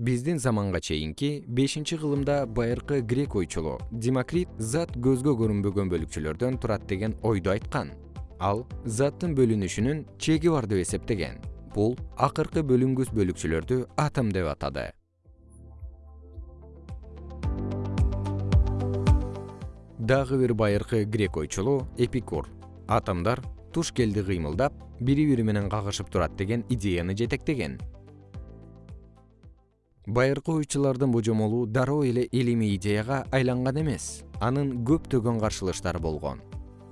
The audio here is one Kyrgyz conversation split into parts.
биздин заманга чейинки бешинчи кылымда байыркы грек ойчулу демокрит зат көзгө көрүнбөгөн бөлүкчөлөрдөн турат деген ойду айткан. Ал заттын бөлүнүшүнүн чеги бар деп эсептеген. Бул акыркы бөлүнгүс бөлүкчөлөрдү атом деп атады. Дагы бир байыркы грек ойчулу эпикур. Атомдор туш келди кыймылдап бири бири менен кагышып турат деген идеяны жетектеген байыркы ойчулардын божомолу дароо эле илимий идеяга айланган эмес анын көптөгөн каршылыштары болгон.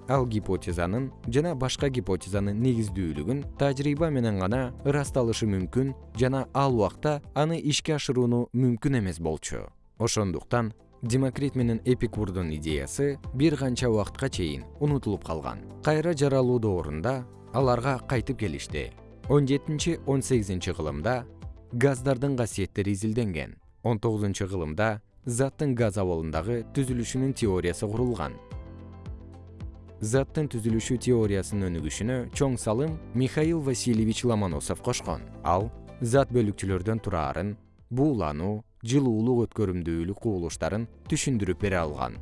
Ал гипотезанын жана башка гипотезанын негиздүүлүгүн тажрыйба менен гана ырасталышы мүмкүн жана ал убакта аны ишке ашырууну мүмкүн эмес болчу. Ошондуктан демокрит менен эпикурдун идеясы бир канча убакытка чейин унутулуп калган. Кайра жаралуу доорунда аларга кайтып келишти. Он жетинчи он сегизинчи кылымда газдардын касиеттери изилденген. Он тогузунчу кылымда заттын газ абалындагы түзүлүшүнүн теориясы курулган. Заттын түзүлүшү теориясынын өнүгүшүнө чоң салым михаил васильевич ломоносов кошкон. Ал зат бөлүкчөлөрдөн тураарын буулануу жылуулук өткөрүмдүүлүк кубулуштарын түшүндүрүп бере алган